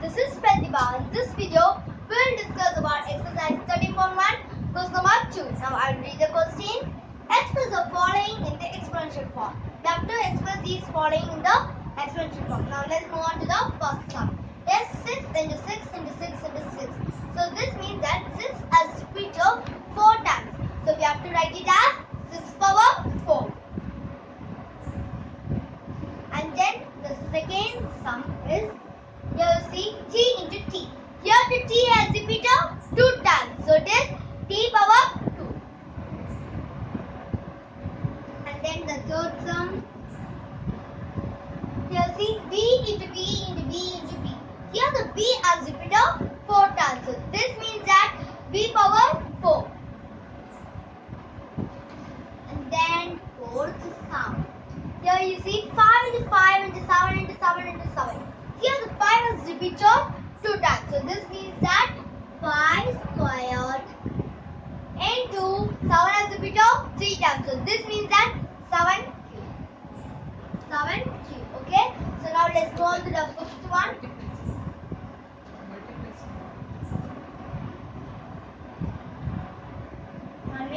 this is Pratibha. In this video, we will discuss about exercise 13.1, question number 2. Now, I will read the question. Express the following in the exponential form. We have to express these following in the exponential form. Now, let's move on to the first one. Yes, 6 into 6 into 6 into 6. So, this means that 6 has repeated 4 times. So, we have to write it as 6 power 4. And then the second sum is you see t into t. Here the t has repeated two times. So it is t power 2. And then the third sum. Here you see b into b into b into b. Here the b has repeated four times. So this means that b power 4. And then fourth sum. Here you see 5 into 5 into 7 into 7 into 7. Here the 5 is repeated 2 times. So this means that 5 squared into 7 has repeated 3 times. So this means that 7 cube. 7 cube. Okay. So now let's go on to the fifth one. One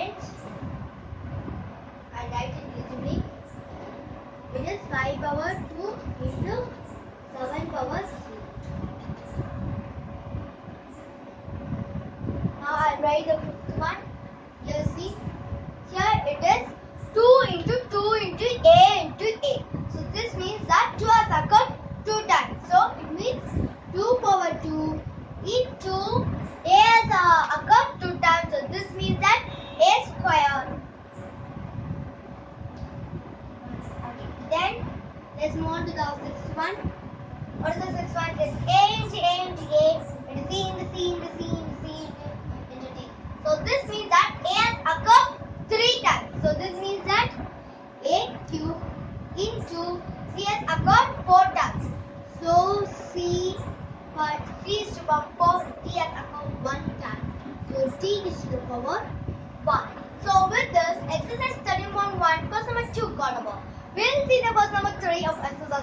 write it legibly. It is 5 power 2 into 7 power 3. Now I'll write the fifth one. You see, here it is 2 into 2 into a into a. So this means that 2 has occurred 2 times. So it means 2 power 2 into a has uh, occurred 2 times. So this means that a square Then let's move on to the sixth one. What is the sixth one? It's A into A into A, into C into C into C into C into, into D. So this means that A has occurred three times. So this means that A cube into C has occurred four times. So C, but C is to the power four, D has occurred one time. Is to the power one. So with this, exercise 13.1, question number 2 got over. We'll see the question number 3 of exercise